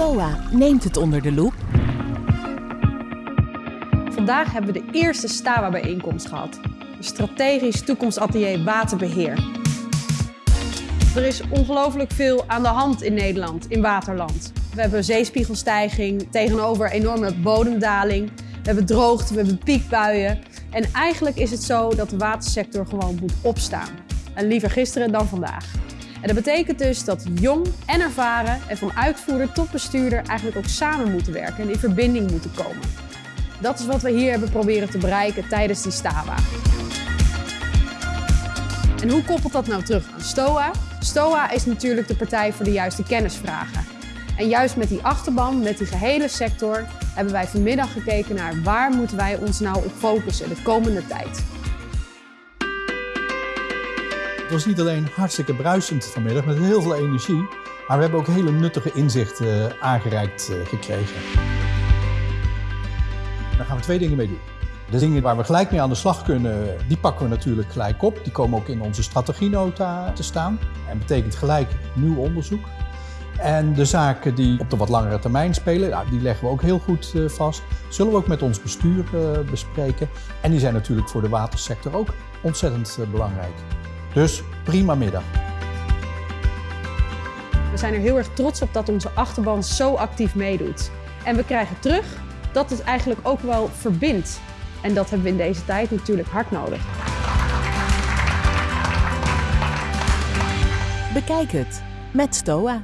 STOA neemt het onder de loep. Vandaag hebben we de eerste STAWA-bijeenkomst gehad. Strategisch toekomstatelier waterbeheer. Er is ongelooflijk veel aan de hand in Nederland, in waterland. We hebben zeespiegelstijging tegenover enorme bodemdaling. We hebben droogte, we hebben piekbuien. En eigenlijk is het zo dat de watersector gewoon moet opstaan. En liever gisteren dan vandaag. En dat betekent dus dat jong en ervaren en van uitvoerder tot bestuurder eigenlijk ook samen moeten werken en in verbinding moeten komen. Dat is wat we hier hebben proberen te bereiken tijdens die STAWA. En hoe koppelt dat nou terug aan STOA? STOA is natuurlijk de partij voor de juiste kennisvragen. En juist met die achterban, met die gehele sector, hebben wij vanmiddag gekeken naar waar moeten wij ons nou op focussen de komende tijd. Het was niet alleen hartstikke bruisend vanmiddag met heel veel energie, maar we hebben ook hele nuttige inzichten aangereikt eh, gekregen. Daar gaan we twee dingen mee doen. De dingen waar we gelijk mee aan de slag kunnen, die pakken we natuurlijk gelijk op. Die komen ook in onze strategienota te staan. En betekent gelijk nieuw onderzoek. En de zaken die op de wat langere termijn spelen, die leggen we ook heel goed uh, vast. Zullen we ook met ons bestuur bespreken. En die zijn natuurlijk voor de watersector ook ontzettend belangrijk. Dus prima middag. We zijn er heel erg trots op dat onze achterban zo actief meedoet. En we krijgen terug dat het eigenlijk ook wel verbindt. En dat hebben we in deze tijd natuurlijk hard nodig. Bekijk het met STOA.